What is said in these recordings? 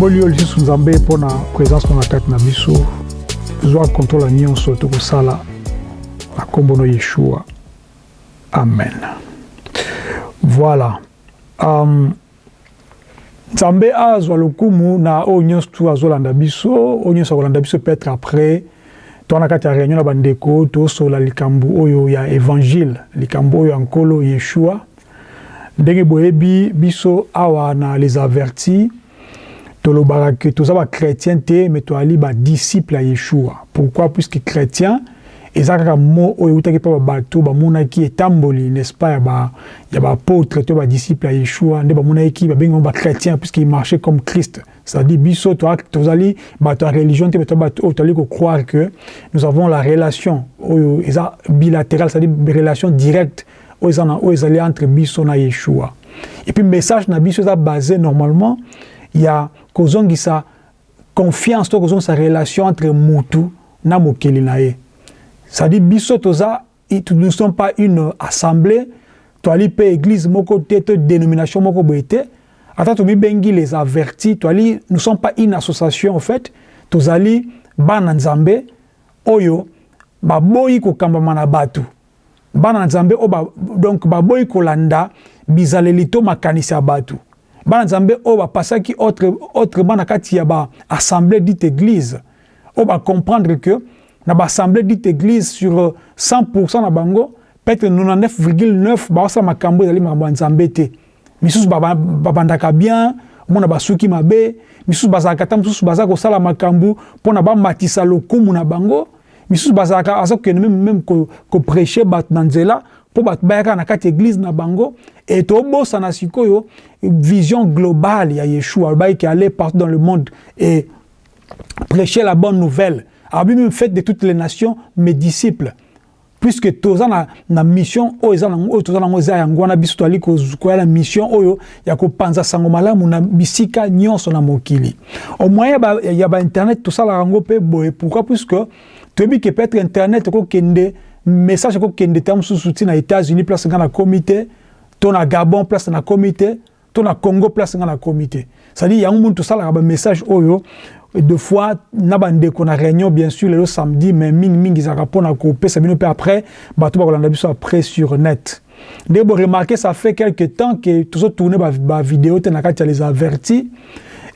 topamboli oyo lisusu nzambe mpo na présence na kati na biso zwa kontrole nyonso tokosala na nkombo no yeshua. Amen. Voilà. Um, nzambe azwa lokumu na oyo nyonso tu azolanda biso oyo nyonso akolanda biso peut-être après. Towana kati ya réunion na bandeko tosola likambo oyo ya évangile likambo oyo ya nkolo yeshua. Ndenge boyebi biso awa na les avertis tolobaka ke toza bachrétien te me toali badisciple ya yeshua. Pourquoi? Puisque chrétien eza kaka mo oyo eutaki mpa babato bamonaki etamboli n'est-ce pas ya baapôtre to badisciple ya yeshua nde bamonaki babengi bachrétien puisque marchait comme christ. C'est-à-dire biso tozali bato ya religion te bato bato tozali kocroire que nous avons la relation oyo eza bilatérale c'est-à-dire relation directe oyo eza oyo ezali entre biso na yeshua. Et puis message na biso eza basé normalement ya kozongisa confiance to kozongisa relation entre mutu na mokeli na ye. C'est-à-dire biso toza nous ne sommes pas une assemblée toali mpe église moko te to dénomination moko boye te. Ata tomibengi les avertis toali nous sommes pas une association en fait. Tozali bana nzambe oyo baboyi kokambama na bato bana nzambe oyo donc baboyi kolanda bizaleli to makanisi ya bato bana nzambe oyo bapasaki autre, autrement na kati ya baassemblée dite église oyo bacomprendre que na baassemblée dite église sur 100% na bango peut-être 99,9 baosala makambo ezali makambo ya nzambe te. Misusu babandaka bien omona basuki mabe misusu bazalaka ta mosusu baza kosala makambo mpona bamatisa lokumu na bango misusu bazalaka aza kokende meme meme koprêche bato na nzela mpo bato bayaka na kati na bango e vision globale ya yeshua. Alobaki ke aller partout dans le monde et prêcher la bonne nouvelle. Abi même faites de toutes les nations mes disciples. Puisque toza na, mission oyo eza nango oyo toza nango eza yango wana biso toali koya na mission oyo ya kopanza sango malamu na bisika nyonso na mokili. Au moyen ya bainternet ba tosalaka yango mpe boye. Pourquoi? Puisque toyebi ke peut-être internet ekokende message ekokende ta mosusu ti na états-unis place nga na komi te to na gabon place na komi te to na congo place nga na komi te c'est-à-dire yango munu tosalaka bamessage oyo deux fois na bandeko na réunion bien sûr lelo samedi mais mingi mingi ezalaka mpona kopesa bino mpe après bato bakolanda biso après sur net. Nde boremarke ça fait quelque temps ke tozotourne bavidéo te na kati ya les avertis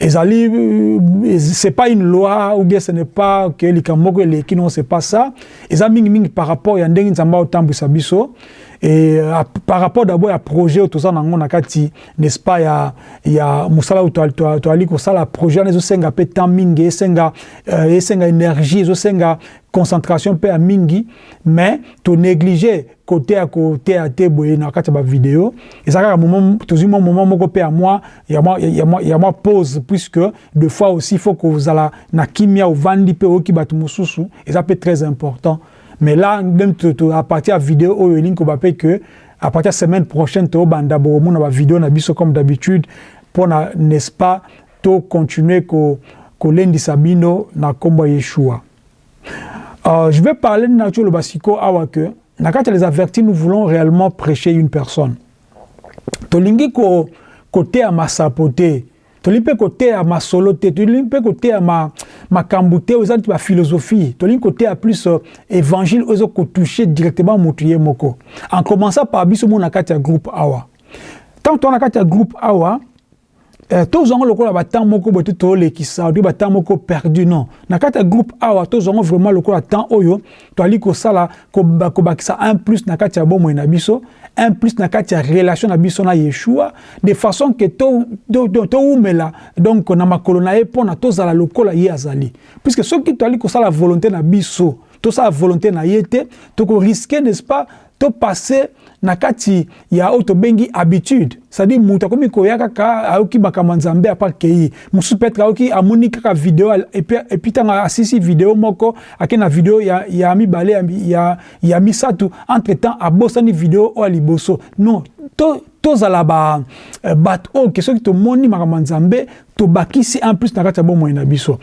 c'est pas une loi ou bien ce n'est pas ke likambo moko eleki non c'est pas ça. Eza mingi mingi par rapport ya ndenge nzambe aotambwisa biso. Et euh, par rapport d'abord ya projet oyo toza nango na kati n'est-ce pas ya, ya mosala oyo toali kosala projet wana ezosenga mpe temps mingi esenga uh, esenga énergie ezosenga concentration mpe ya mingi. Mais tonéglige kote ya koteya te boye na kati ya bavideo eza kaka tozwi mwa moment moko mpe ya mwa ya mwa pause puisque de fois aussi faut kozala na kimia ovandi mpe oyoki bato mosusu eza mpe très important. Mais là même à partir de vidéo oyo elingi koba mpe que à partir de semaine prochaine tobanda bokomona bavideo na biso comme d'habitude mpona n'est-ce pas to continuer kolendisa bino na nkombo ya yeshua. Euh, je vais parler na ti oloba siko awa que na les avertis nous voulons réellement prêcher une personne. Tolingi koteya masapo te tolingi mpe koteya masolo te tolingi mpe koteya makambo te oyo eza neti baphilosophie tolingi koteya plus uh, évangile oyo eza kotouche directement motu ye moko. En commençant par biso mo na groupe awa ntango toza na kati groupe awa eh, tozwango lokola batemps moko moko perdu non. Na kati ya groupe awa tozwango vraiment temps oyo un plus na kati ya un plus na relation na biso na yeshua de façon ke toumela to, to donc na makolo na ye mpona tozala lokola ye azali. Puisque soki toali kosala volonté na biso tosala volonté na ye te tokoriske n'est-ce pas topase na kati ya oyo tobengi habitude. C'est-à-dire moto akomi koya kaka ayoki makambo nzambe apa kei. Mosusu peut-être ayoki amoni kaka video epuis ntango asisi video moko ake na video ya, ya mibale ya, ya, ya misatu entre temps abosani video oyo ya liboso. Non to tozala ba, bato oyo ke soki tomoni makambo ya nzambe tobakisi en plus na kati ya bomoi na biso.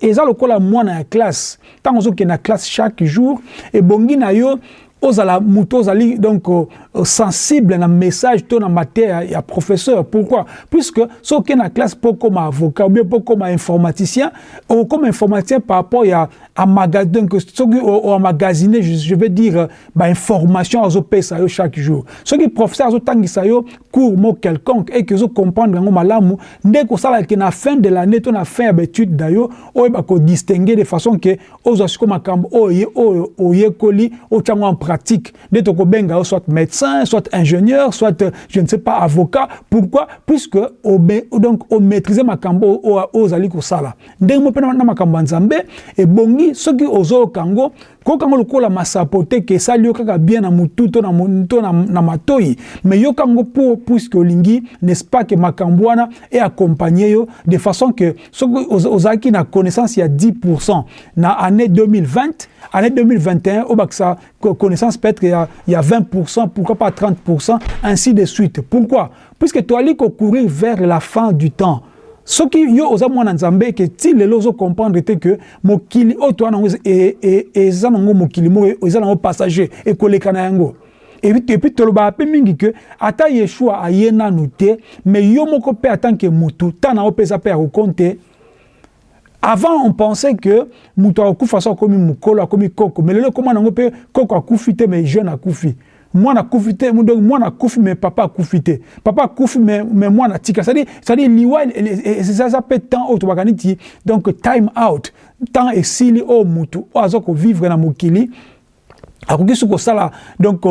Eza lokola mwana ya classe. Ntango ozokende na classe chaque jour ebongi na yo ozala moto ozali donc uh, sensible na message to na matière ya professeur. Pourquoi? Puisque soki na classe mpo koma avocat ou bien mpo koma informaticien okoma informaticien par rapport ya amagasine soki oamagasine je veux dire bainformation azopesa yo chaque jour. Soki professeur azotangisa yo cours mo quelconque et ke ozocomprendre yango malamu nde kosalaka na fin de l'année to na fin ya baétude na yo oyeba kodistingue de façon ke ozwa sikoyo makambo oyo oyekoli otyango en pratique nde tokobenga soit médecin soit ingénieur soit je ne sais pas avocat. Pourquoi? Puisque donc omaîtrise makambo oyo ozali kosala. Ndenge mo mpe na makambo ya nzambe ebongi soki ozoyoka yango koyoka yango lokola masapo te ke esali yo kaka bien na motu to na, to na, na matoi mais yoka yango mpo puiske olingi n'est-ce pas ke makambo wana eaccompagne yo de façon ke soki ozalaki na connaissance ya 10% na année 2020 année 2021 obakisa connaissance peut-être il y a 20%, pourquoi pas 30%, ainsi de suite. Pourquoi? Puisque tu allais courir vers la fin du temps. Ce qui yo oza mwana nzambe ke ti lelo ozo comprendre te que mokili oyo toa nango eza nango mokili moko eza nango passager ekoleka na yango. Epuis tolobaka mpe mingi ke ata yeshua aye nanu te mais yo moko mpe atanke mutu ntan na yo mpe ya kokonte. Avant on pensait que mutu akufa so akomi mokolo akomi koko mais lelo ekóma nango mpe koko akufi te mais jeune akufi mwana akufi te donc mais papa akufi te papa akufi mais, mais mwana tika c'est-à-dire c'est-à-dire temps donc time out. Temps esili oyo mutu oyo aza na mokili akoki so kosala donc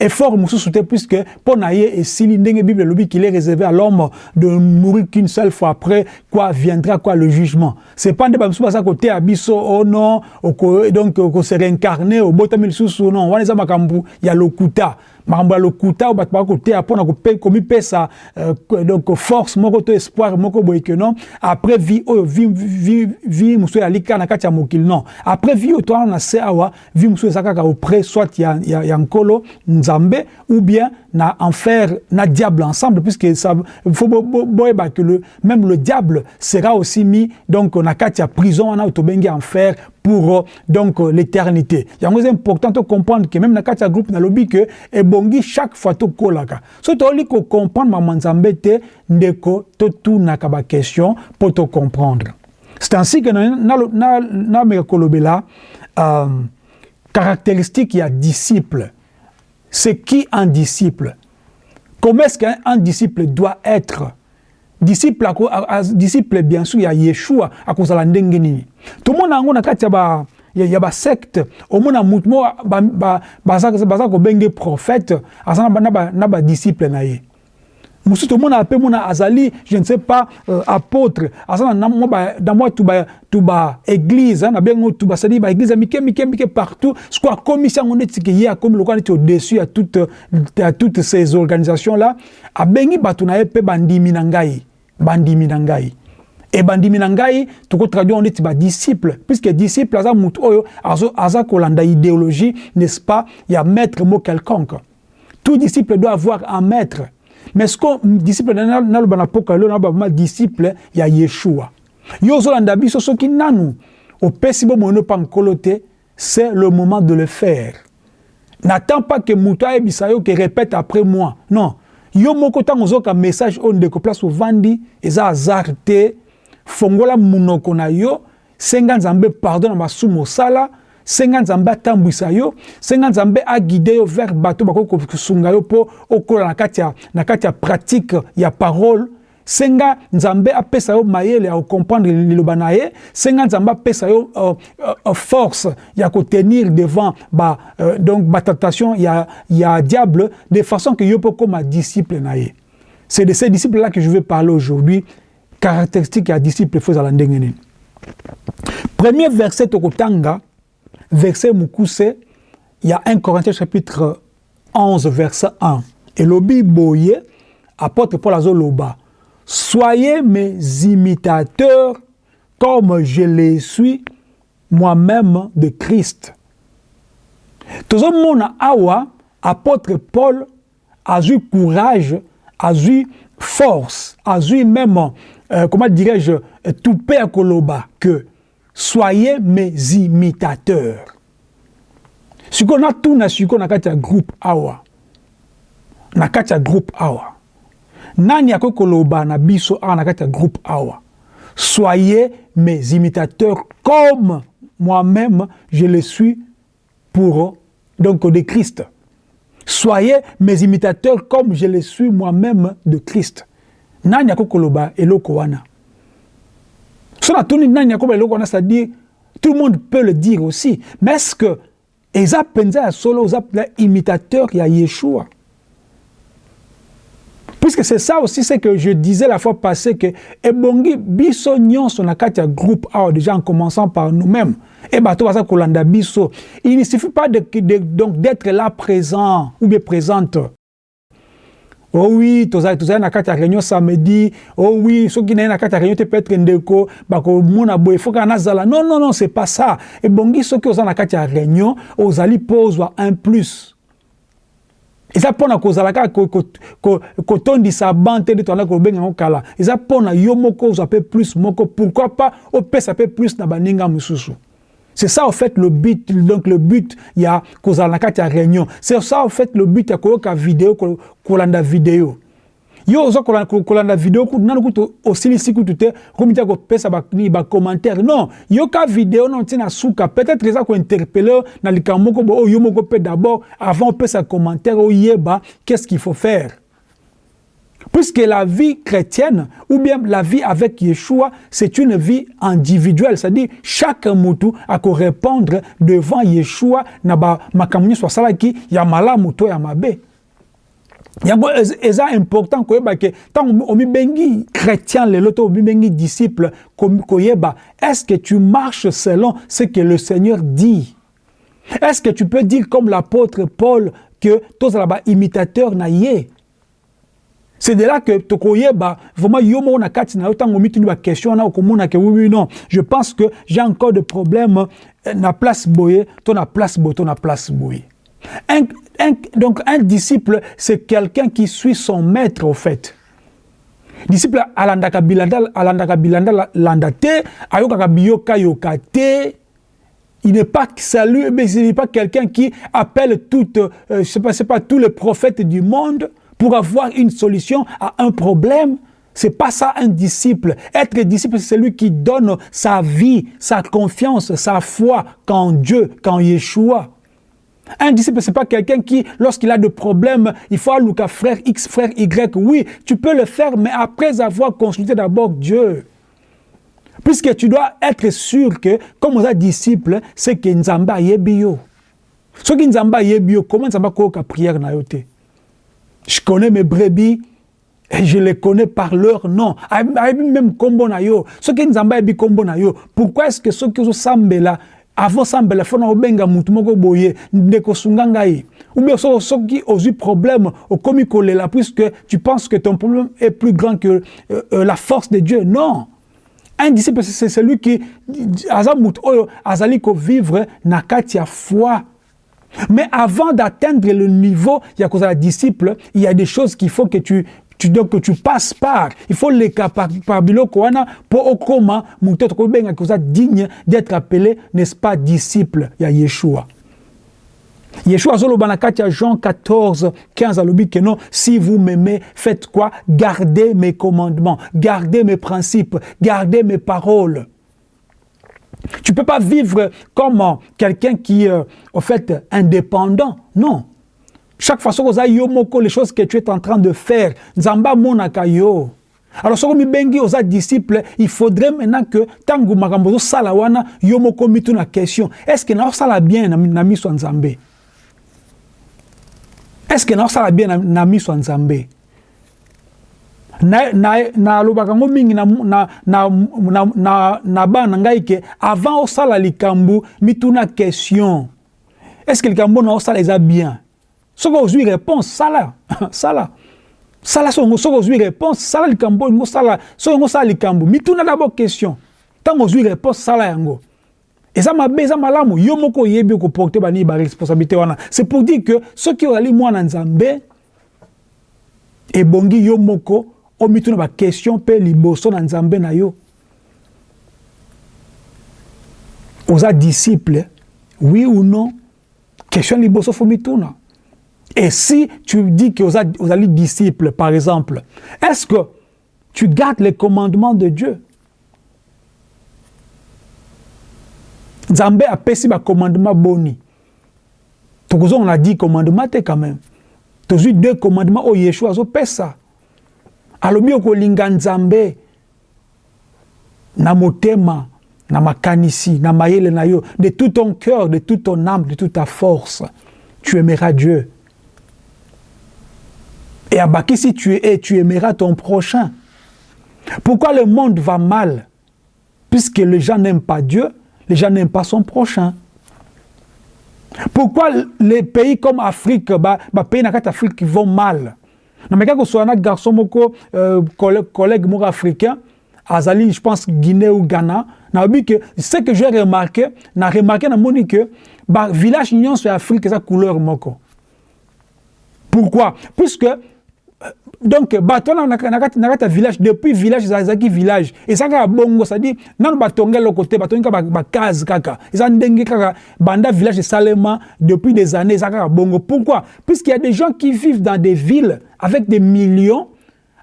effort mosusu te puisque mpo na ye esili ndenge bible elobi qu'il est réservé à l'homme de mourir qu'une seule fois après quoi viendra quoi le jugement. C'est pas nde bamisusu baza koteya biso o non oko, donc okose réincarne obotami lisusu non wana eza makambo ya lokuta makambo ya lokuta oyo bato baka koteya mpona komipesa euh, donc force moko to espoir moko boye ke non. Après vie oyo vie, mosusu eyali kaka na kati ya mokili non. Après vie oyo towana na se awa vie mosusu eza kaka auprès soit ya, ya, ya nkolo nzambe ou bien na enfer na diable ensemble puisque ça faut boyeba que le même le diable sera aussi mis donc na kati ya prison wana tobengi enfer pour donc l'éternité. Yango c'est important de comprendre que même na kati ya groupe nalobi que ebongi chaque fois tokolaka so tooli kocomprendre mama nzambe te ndeko totunaka baquestion mpo tocomprendre c'est ainsi que nameka kolobela euh, caractéristique ya disciple. C'est qui un disciple? Comment est-ce qu'un disciple doit être? Disciple, a, a, disciple bien sûr, il y a Yeshua à cause de la ndengeni. Tout le monde a un kati ya ya ba secte au moins mutu mo ba ba baza baza ko benge prophète ba na ba na na ye. mosusu tomona ape mona azali je ne sais pas euh, apôtre aza na moi tuba tuba église na bengo tuba c'est-à-dire ba église mike mike mike partout siko akomisi yango neti ke ye akomi lokola neti au-dessus ya toutes ya toutes ces organisations là abengi bato na ye mpe bandimi na ngai bandimi na ngai ebandimi na ngai tokotraduire neti badisciple puisque disciple aza motu oyo aza kolanda idéologie n'est-ce pas? Ya maître mo quelconque. Tout disciple doit avoir un maître. Mais ce que disciple naloba na poka lelo naloba disciple ya yeshua. Yo ozolanda biso soki nanu opesi nkolo te c'est le moment de le faire. N'attends pas que moto ayebisa yo ke répète après moi. Non. Yo moko ntango ozoyoka message oyo ndeko place ovandi eza te fongola munoko na yo senga nzambe pardon na masumu osala senga nzambe atambwisa yo senga nzambe aguide yo vers bato bakoki kosunga yo mpo okola na ya, ya pratique ya parole. Senga nzambe apesa yo mayele ya kocomprendre liloba na ye senga nzambe apesa yo uh, uh, force ya kotenir devant ba, uh, donc batentation ya, ya diable de façon que yo mpo koma disciple na c'est de ces disciples là que je vais parler aujourd'hui caractéristique ya disciple fo ezala ndenge nini premier verset tokotanga verset y a 1 Corinthiens chapitre 11 verset 1 et lobi boye apôtre Paul azoloba soyez mes imitateurs comme je les suis moi-même de Christ. Tozomona awa apôtre Paul azui courage azui force azui même euh, comment dirais-je toupé à koloba que soyez mes imitateurs. Sikoyo natuna sikoyo na kati ya groupe awa na kati ya groupe awa nani akoki koloba na biso awa na groupe awa soyez mes imitateurs comme moi-même je le suis pour donc de Christ. Soyez mes imitateurs comme je le suis moi-même de Christ nani akoki koloba eloko wana? So natuni nani akoba eloko wana c'est-à-dire tout le monde peut le dire aussi. Mais est-ce que eza mpenza ya solo oza imitateur ya yeshua? Puisque c'est ça aussi ce que je disais la fois passée que ebongi biso nyonso na kati ya groupe awa déjà en commençant par nous-mêmes et bato baza kolanda biso. Il ne suffit pas de, de, donc d'être là présent ou bien présente oh oui tozali tozali na kati ya réunion samedi. Oh oui soki naye na kati ya réunion te peut-être ndeko bakomona boye fo kaka nazala. Non non non c'est pas ça. Ebongi soki oza na kati ya réunion ozali mpo ozwa un plus. Eza mpona kozala kaka kotondisa ban te nde toanda kobenga yango kala. Eza mpona yo moko ozwa mpe plus moko. Pourquoi pas opesa mpe plus na baninga mosusu c'est ça en fait le but. Donc le but ya kozala na kati ya réunion. C'est ça en fait le but ya koyoka video kolanda video yo oza kolanda video kutu nanu kutu osilisi kutu te komi te kopesa bacommentaire non yoka video no ntina suka peut-être eza kointerpele na likambo moko bo oyo yo moko mpe d'abord avant opesa commentaire oyeba qu'est-ce qu'il faut faire? Puisque la vie chrétienne, ou bien la vie avec Yeshua, c'est une vie individuelle. C'est-à-dire, chaque moutou a qu'à répondre devant Yeshua, na ba makamuni salaki, ya mala moutou ya mabe. yango eza important koyeba ke ntango omibengi chrétien lelo to disciple est-ce que tu marches selon ce que le Seigneur dit? Est-ce que tu peux dire comme l'apôtre Paul que tozala ba imitateur na ye? C'est de là que tokoyeba vraiment yo moko na kati na wana okomona ke oui non. Je pense que j'ai encore de problème na place boye to na place boye to na place boye. Un, un, donc un disciple, c'est quelqu'un qui suit son maître au fait. Disciple alandaka bilanda alandaka bilanda landa te ayokaka biyoka il n'est pas salut mais il n'est pas quelqu'un qui appelle toutes euh, je pas tous les prophètes du monde pour avoir une solution à un problème c'est pas ça un disciple. Être disciple, c'est celui qui donne sa vie, sa confiance, sa foi qu'en Dieu, qu'en Yeshua. Un disciple, ce n'est pas quelqu'un qui, lorsqu'il a des problèmes, il faut aller à frère X, frère Y. Oui, tu peux le faire, mais après avoir consulté d'abord Dieu. Puisque tu dois être sûr que, comme on a disciple, c'est que Nzamba yebio. Ce qui Nzamba yebio, comment Nzamba koka prière na yote? Je connais mes brebis, et je les connais par leur nom. Même kombo na yo. Qui Nzamba yebi kombo na yo. Pourquoi est-ce que ceux qui sont là, avant sambela fona obenga mutu moko boye ndeko sunga ngai ou bien so soki ozwi problème okomi kolela puisque tu penses que ton problème est plus grand que euh, euh, la force de Dieu non un disciple c'est celui qui oyo azali ko vivre na kati foi mais avant d'atteindre le niveau ya kozala disciple il y a des choses qu'il faut que tu tu donc que tu passes par. Il faut les par, par biloko wana pour okoma mutu tokobenga koza digne d'être appelé n'est-ce pas disciple. Ya Yeshua. Yeshua azoloba na kati ya Jean 14 15 alobi que non si vous m'aimez faites quoi? Gardez mes commandements gardez mes principes gardez mes paroles tu peux pas vivre comme quelqu'un qui euh, au fait indépendant. Non. Chaque fois oza yo moko les choses que tu es en train de faire nzambe amonaka yo. Alors soko mibengi oza disciple il faudrait maintenant que ntango makambo ozosala wana yo moko mituna question. Est ce que naosala bien na, na miso nzambe? Est ce que naosala bien na, na miso ya nzambe nalobaka yango mingi na, na, na, na, na, na bana na ngai ke avant osala mituna question. Est ce que likambo na osala eza bien? Soki ozwi réponse sala. Sala. Sala songo soki ozwi réponse sala likambo olingo sala soki ongo sala likambo. Mituna d'abord question. Ntango ozwi réponse sala yango. Eza mabe eza malamu. Yo moko oyebi koporte banini baresponsabilité wana. C'est pour dire que soki ozali mwana nzambe ebongi yo moko omituna baquestion mpe liboso na nzambe na yo. Oza disciple oui ou non? Question liboso fomituna et si tu dis que aux allez disciples par exemple est-ce que tu gardes les commandements de Dieu? Nzambe apesi commandement boni. Tokozwa on a dit commandement te quand même. Tozwi deux commandements oyo yeshua azopesa alobi okolinga nzambe na motema na makanisi na mayele na yo de tout ton cœur de toute ton âme de toute ta force tu aimeras Dieu. Et abaki si tu es tu aimeras ton prochain. Pourquoi le monde va mal? Puisque les gens n'aiment pas Dieu les gens n'aiment pas son prochain. Pourquoi les pays comme Afrique, bah, bah pays dans Afrique vont mal? Nameka kosola na garçon moko euh, collègue, moko africain azali je pense Guinée ou Ghana nabi que ce que j'ai remarqué na remarqué na moni que ba village nyonso ya Afrique eza couleur moko pourquoi? Puisque donc bato wana na kati ya village depuis village ezalaki village. Eza kaka bongo cestadire nano batonge eloko te batongi kaka bacase kaka. Eza ndenge kaka. Banda village esalema depuis des années eza kaka bongo. Pourquoi? Puisqu'il y a des gens qui vivent dans des villes avec des millions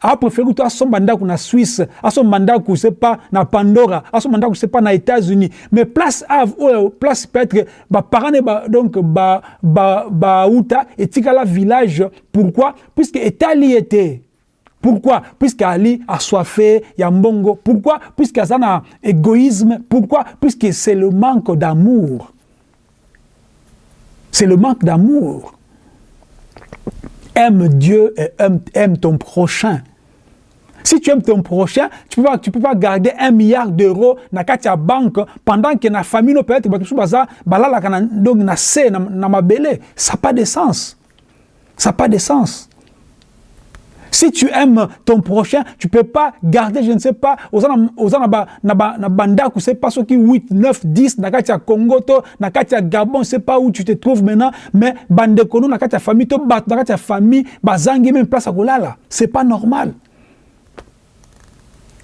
apréféré kutu asomba ndako na swisse asomba ndako sepa na pandora asomba ndako sepa na états-unis. Mais place ave oyo place peut-être baparent ne ba, donc bauta ba, ba etikala village. Pourquoi? Puisque etali ete pourquoi? Puisque ali assoiffé ya mbongo. Pourquoi? Puisque aza na égoïsme. Pourquoi? Puisque c'est le manque d'amour. C'est le manque d'amour aime Dieu et aime, aime ton prochain si tu aimes ton prochain, tu ne peux, pas, peux pas garder un milliard d'euros dans la banque pendant que la famille peut-être donc na se na, na. Ça n'a pas de sens. Ça n'a pas de sens. Si tu aimes ton prochain, tu ne peux pas garder, je ne sais pas, aux banda, je ne sais pas ce qui 8, 9, 10, dans le Congo, dans le Gabon, je ne sais pas où tu te trouves maintenant, mais bande kono, dans la famille, dans la famille, bazangi même place à Golala. Ce n'est pas normal.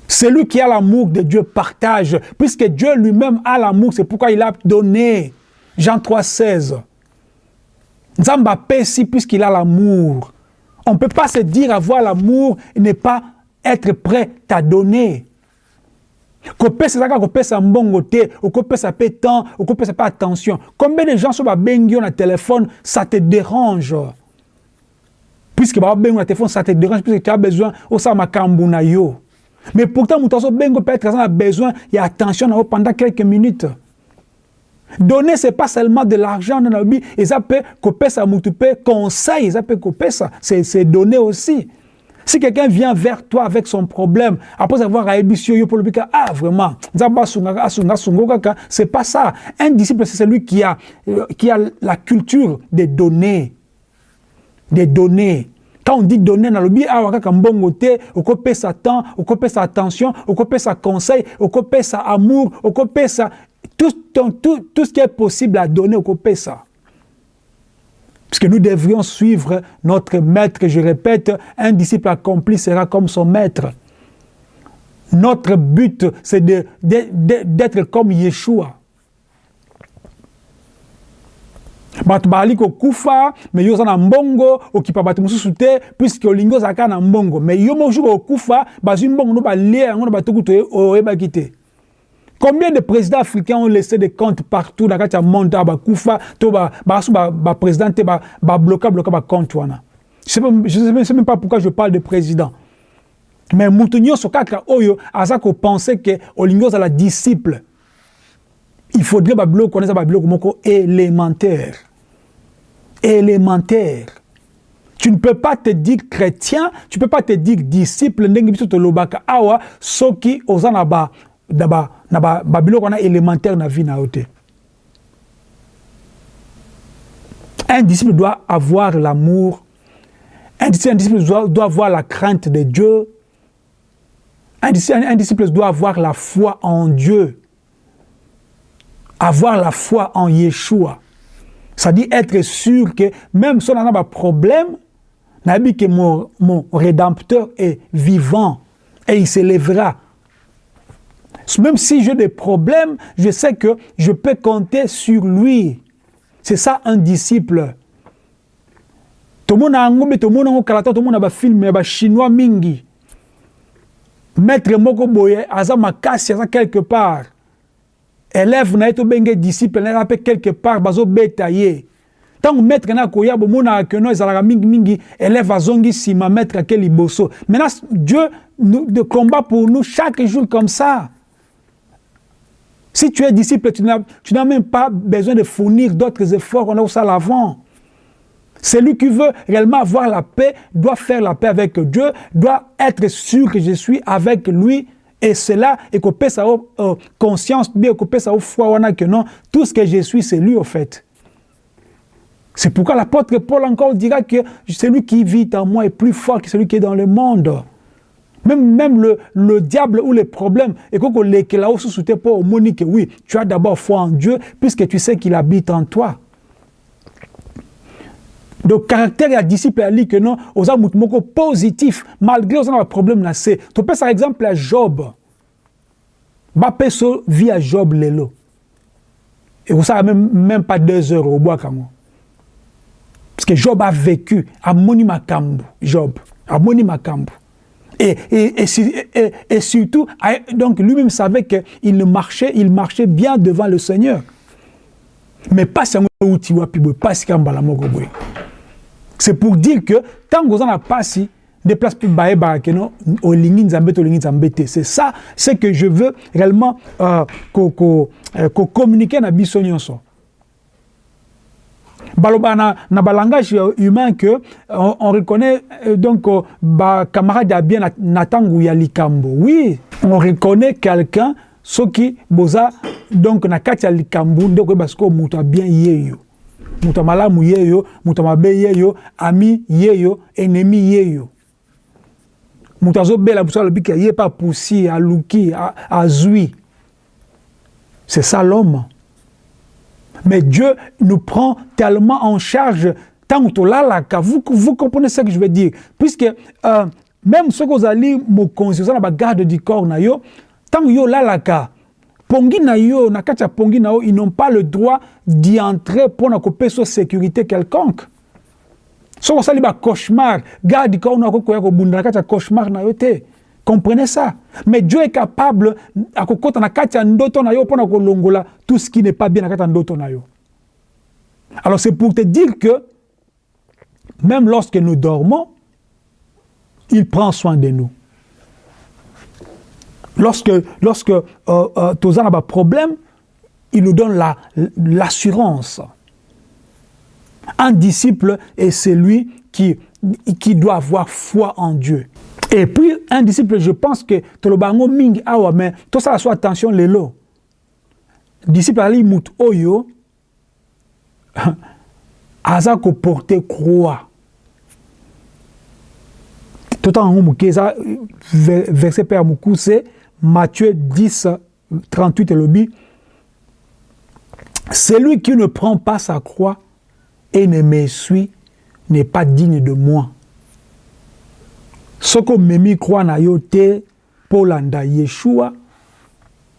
Celui qui a l'amour de Dieu partage, puisque Dieu lui-même a l'amour, c'est pourquoi il a donné. Jean 3, 16. Nzamba si puisqu'il a l'amour. On ne peut pas se dire avoir l'amour et ne pas être prêt à donner. kopesa ezalaka kopesa mbongo te okopesa mpe temps okopesa mpe attention combien de gens so babengi yo na téléphone ça te dérange? Puisque babengi na téléphone ça te dérange puisque tu as besoin osala makambo na yo mais pourtant, Moutasso Bengo peut être a besoin, il y a attention pendant quelques minutes. Donner, ce n'est pas seulement de l'argent, ça peut couper ça, conseil, peut couper ça, c'est donner aussi. Si quelqu'un vient vers toi avec son problème, après avoir réussi pour le ah vraiment, c'est pas ça. Un disciple, c'est celui qui a, euh, qui a la culture de donner. De donner. Quand on dit donner dans le ah, te, okope sa temps, okope sa attention, okope sa conseil, okope sa amour, okope sa tout, tout, tout, ce qui est possible à donner, okope ça. Parce que nous devrions suivre notre maître, je répète, un disciple accompli sera comme son maître. Notre but, c'est d'être comme Yeshua. bato bazali kokufa me yo oza na mbongo okipa bato mosusu te puiske olingi ozala kaka na mbongo me yo moko jour okufa bazwi mbongo no balia yango na bato kutu oyebaki te Combien de présidents africains ont laissé des comptes partout dans le monde to basu ba, ba président ba bloquer bloquer. Je ne sais même pas pourquoi je parle de président. Mais mutu nyonso kaka oyo aza ko penser que olingo za la disciple. Il faudrait ba bloquer connaître ba bloquer moko élémentaire élémentaire. Tu ne peux pas te dire chrétien, tu ne peux pas te dire disciple, ndenge biso awa ba na ba na ba babiloko na élémentaire na vie na. Un disciple doit avoir l'amour. Un disciple, doit, avoir la crainte de Dieu. Un disciple, un disciple doit avoir la foi en Dieu. Avoir la foi en Yeshua. Ça dit être sûr que même si on a un problème, que mon, mon rédempteur est vivant et il s'élèvera. Même si j'ai des problèmes, je sais que je peux compter sur lui. c'est ça un disciple. Tomona yango mpe tomona yango kala ta tomona bafilme ya bachinois mingi. Maître moko boye aza makasi aza quelque part. Élève na ye tobenge disciple na quelque part bazobeta ye. Ntango maître na akoya bomonaka keno ezalaka mingimingi élève azongi nsima maître ake liboso. Maintenant dieu nous, combat pour nous chaque jour comme ça si tu es disciple tu n'as même pas besoin de fournir d'autres efforts on a ça l'avant celui qui veut réellement avoir la paix doit faire la paix avec Dieu, doit être sûr que je suis avec lui. Et cela, et peut sa euh, conscience, bien peut sa foi, que non, tout ce que je suis, c'est lui au fait. C'est pourquoi l'apôtre Paul encore dira que celui qui vit en moi est plus fort que celui qui est dans le monde. Même, même le, le diable ou les problèmes, et les là sous pas au monique, oui, tu as d'abord foi en Dieu, puisque tu sais qu'il habite en toi. donc caractère ya disciple ali ke non oza motu moko positif malgré oza na baproblème na se topesa exemple ya job. Bapeso vie ya job lelo ekosala même, même pas deux heures obwaka yango parce que job a vécu amoni makambo job amoni makambo et, et, et, et, surtout, donc lui-même savait qu'il marchait, il marchait bien devant le Seigneur. Mais pas seulement pas si c'est pour dire que tant que vous en avez passé, des places plus bas, c'est ça, c'est que je veux réellement euh, euh, communiquer dans biso nyonso. Baloba na, balangage humain que on, on reconnaît euh, donc ba camarade ya bien na, na tangu ya likambo. Oui on reconnaît quelqu'un soki boza donc na kati likambo ndeko yeba sikoyo moto bien yeyo. Moto malamu ye yo moto mabe ye yo ami ye yo ennemi ye yo moto azobela mosu alobi ke ye pa pusi aluki azwi c'est ça l'homme mais Dieu nous prend tellement en charge tant que vous, vous comprenez ce que je veux dire puisque euh, même soki ozali mokonzi oza na bagarde du corps na yo ntango yo olalaka pongi na yo na na ils n'ont pas le droit d'y entrer mpona kopesa sécurité quelconque soki osali bacauchemar garde ka ono akokoya kobunda na kati ya cauchemar na yo comprenez ça mais dieu est capable akokɔta na tout ce qui n'est pas bien na kati alors c'est pour te dire que même lorsque nous dormons il prend soin de nous Lorsque, lorsque euh, euh, problème, il nous donne l'assurance. La, un disciple est celui qui, qui doit avoir foi en Dieu. Et puis, un disciple, je pense que Tolobango Ming Awa, mais tout ça, soit attention, les lots. Disciple Ali Mout Oyo, aza ko porter croix. Tout en haut, verset Père Moukouse, Matthieu 10, 38 et dit, celui qui ne prend pas sa croix et ne me suit n'est pas digne de moi. Ce que memi croit na yo te polanda Yeshua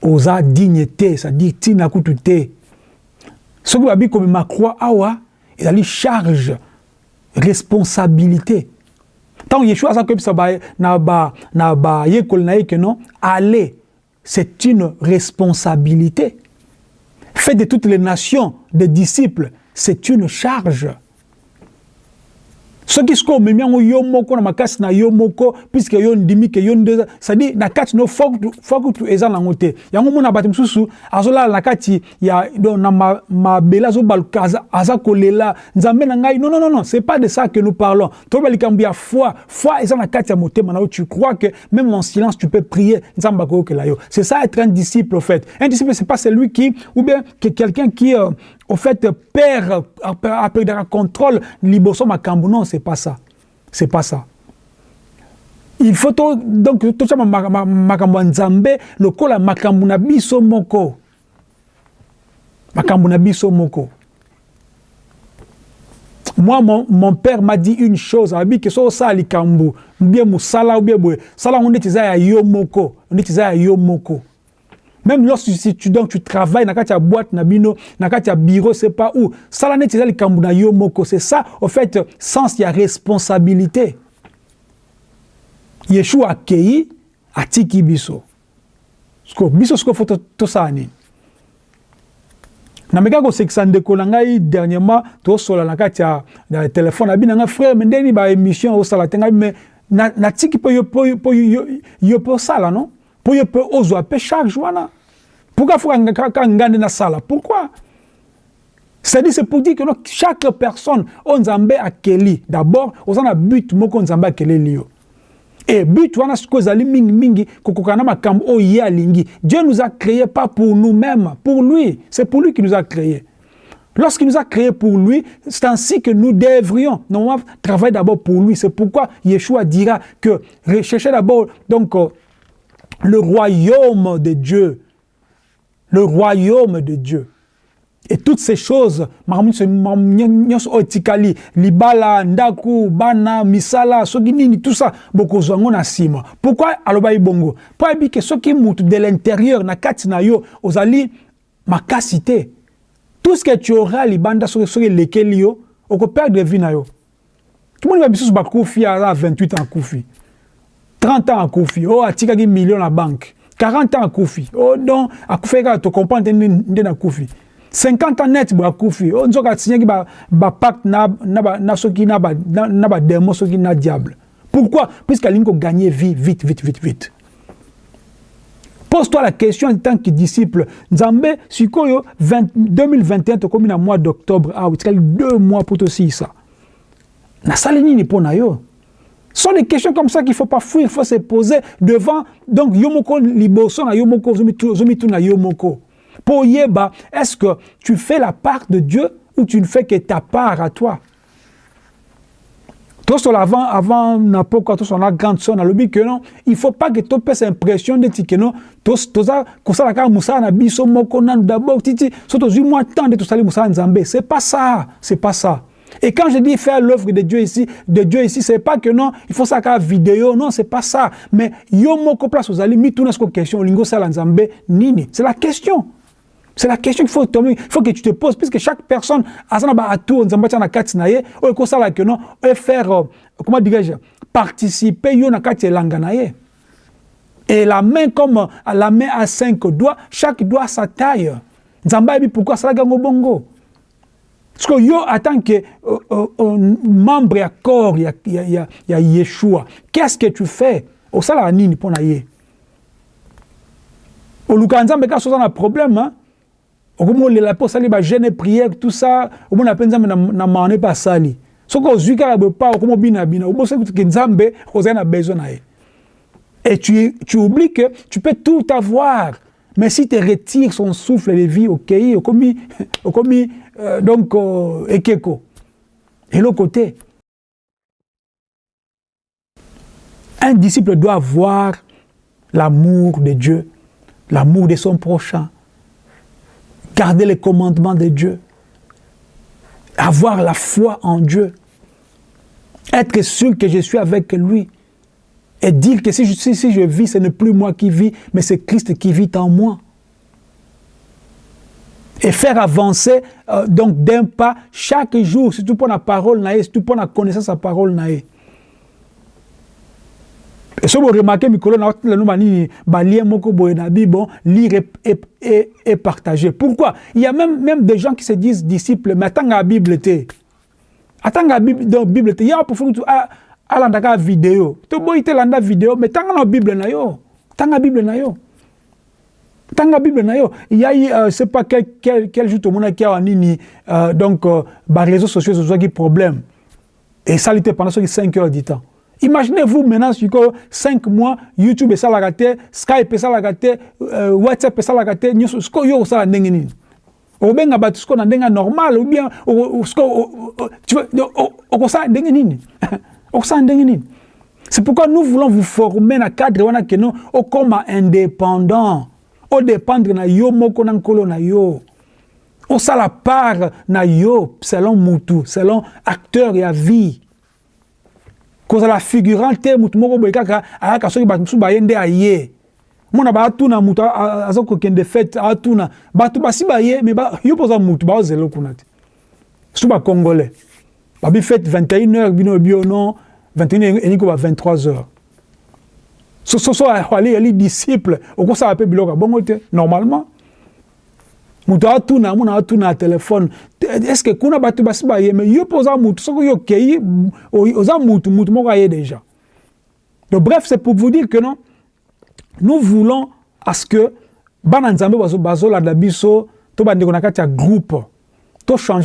oza dignité, c'est-à-dire tina kutu te. Ce que babi comme ma croix awa, a charge, responsabilité. Tant Yeshua a comme ça na ba na que non aller c'est une responsabilité. Fait de toutes les nations des disciples, c'est une charge. Soki sikoyo omemi yango yo moko na makasi na yo moko puiske yo ndimi ke yo nde cestadire na kati no fokutu eza nango te. Yango mona bato mosusu azolala na kati ya na mabele ma azobaluka aza, kolela. Nzambe na ngai non non non c'est pas de ça que nous parlons. Toyeba likambo ya foi. Foi eza na kati ya motema na tu crois que même en silence tu peux prier? Nzambe akoyokela yo. C'est ça être un disciple au fait. Un disciple c'est pas celui qui ou bien que quelqu'un qui euh, au fait, père, après le contrôle, liboso makambu, non, c'est pas ça. C'est pas ça. Il faut donc tout ça makambu nzambe lokola makambu na biso moko. Makambu na moko. Moi, mon, père m'a dit une chose, a dit que so ça likambu, bien musala ou bien. Sala on est ya yo moko, on ya yo moko. Même lorsque si tu, travailles na kati ya boîte na bino na bureau c'est pas où na yo moko c'est ça au fait sens ya responsabilité yeshua akei atiki biso siko biso siko fo tosala nini nameka kosekisa ndeko na ngai dernièrement na kati ya na frère me me natiki mpo yo non yo pourquoi nde nasala pourquoi? C'est-à-dire c'est pour dire que chaque personne oyo nzambe akeli d'abord oza na but moko nzambe akeleli yo et but wana sikoyo ezali mingimingi kokoka na makambo oyo ye alingi. Dieu nous a créé pas pour nous-mêmes pour lui. C'est pour lui qui nous a créé Lorsqu'il nous a créés pour lui, c'est ainsi que nous devrions travailler d'abord pour lui. C'est pourquoi Yeshua dira que recherchez d'abord donc euh, le royaume de Dieu. Le royaume de Dieu. Et toutes ces choses, libala, ndaku, bana, misala, tout ça, beaucoup na sima. Pourquoi aloba bongo? Pour que ce qui monte de l'intérieur, na kati na yo, ozali makasite? Tout ce que tu auras libanda sur lekeli yo, oko perdre vie na yo. Tout le monde va biso ba kufi à 28 ans kufi. 30 ans kufi. Oh atika ki million na banque. 40 ans kufi. Oh donc akufi ka to comprendre ndé na kufi. 50 ans net bo akufi. Oh nzoka signé ba ba na na na soki na ba na ba soki na diable. Pourquoi Puisqu'il a gagner vie vite vite vite vite. Pose-toi la question en tant que disciple. Nzambe, sikoyo 2021 tokomi na mois d'octobre, ah, tu deux mois pour aussi ça. Na salini ni pona yo. Ce sont des questions comme ça qu'il ne faut pas fuir, il faut se poser devant donc yomoko liboso na yomoko zomitu na yomoko. Pour yeba, est-ce que tu fais la part de Dieu ou tu ne fais que ta part à toi? tosola avant avant na poko tosola grande sœur nalobi ke non il faut pas que topesa impression neti ke non toza kosala kaka mosala na biso moko nanu d'abord titi so tozwi mwa temps nde tosali mosala nzambe c'est pas ça c'est pas ça et quand je dis faire l'œuvre de Dieu ici, de Dieu ici, c'est pas que non, il faut ça qu'à vidéo, non, c'est pas ça. Mais yo moko place aux amis, mi tout question, lingo sala nzambe nini. C'est la question. C'est la question qu'il faut faut que tu te poses, puisque chaque personne a son atout, nzamba na kati na ye, ou ko sala que non, ou faire euh, comment dirais-je, participer yo na kati langa. Et la main comme la main à cinq doigts, chaque doigt sa taille. Nzamba bi pourquoi ça la bongo? Parce que yo en tant que euh, euh, membre ya corps ya ya ya, ya Yeshua, qu'est-ce que tu fais? Au sala nini pona ye. Au lukanzambe ka soza na problème hein? okomolela mpo osali bagene prière tout ça omona mpe nzambe na maane mpe asali soki ozwi kaka bopa okomobinabina obosoki nzambe ozali na besoin na ye et tu, tu oublies que tu peux tout avoir mais si tu retires son souffle de vie okei okomi, okomi euh, donc euh, ekeko eloko te un disciple doit avoir l'amour de Dieu l'amour de son prochain garder les commandements de Dieu, avoir la foi en Dieu, être sûr que je suis avec lui et dire que si je, si, je vis, ce n'est plus moi qui vis, mais c'est Christ qui vit en moi. Et faire avancer euh, donc d'un pas chaque jour, surtout pour la parole, surtout pour la connaissance de la parole. Et si vous remarquez, Mikolo, na bon, lire et, et, et, partager. Pourquoi? Il y a même, même des gens qui se disent disciples, mais attends la Bible te. Attends la Bible, donc Bible. Il y a pour faire à la vidéo. Tu te landa vidéo, mais tant la Bible. Tant la Bible la Bible na yo. Il y a, euh, c'est pas quel, quel, quel jour tout le monde qui a nini, euh, donc, euh, bah, réseaux sociaux, un problème. Il était pendant 5 heures du temps. Imaginez-vous maintenant sur 5 mois, YouTube est la te, Skype est la te, euh, WhatsApp est la te, ce que yo ça ndenge nini. Obenga batu ce na ndenga normal ou bien ce que tu veux o ça ndenge nini. O ça ndenge nini. C'est pourquoi nous voulons vous former na cadre wana au comme indépendant. Au dépendre na yo moko na nkolo na yo. Au ça la part na yo selon mutu, selon acteur ya vie. kozala figurant te motu moko boye kaka ayaka soki bato mosusu baye nde aye mona baatuna moto aza kokende fete atuna bato basi baye me yo mpo oza motu baozela kuna te surtout bacongolais babi fete 21 heures bino bio non 21 elingi koba 23 heures so so so ali ali disciple. Normalement moto atuna mona atuna ya telefone. Est ce que kuna bato basi baye me yo mpo oza motu soki yo okei oza motu moko aye déjà donc bref c'est pour vous dire que non nous voulons à ce que bana nzambe bazolanda biso to bandeko na kati ya groupe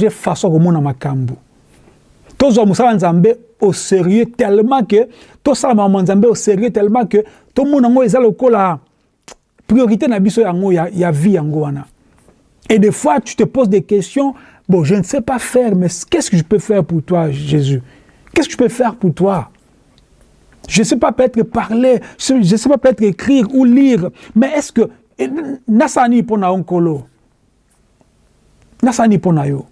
façon makambo tozwa mosala nzambe au sérieux tellement que tosala makambo nzambe au sérieux tellement que tomona yango eza lokola priorité na biso yango ya, ya vie yango wana. Et des fois tu te poses des questions bon je ne sais pas faire mais qu'est-ce que je peux faire pour toi Jésus? Qu'est-ce que je peux faire pour toi? Je ne sais pas peut-être parler, je ne sais pas peut-être écrire ou lire, mais est-ce que nasani pona onkolo nasani pona yo?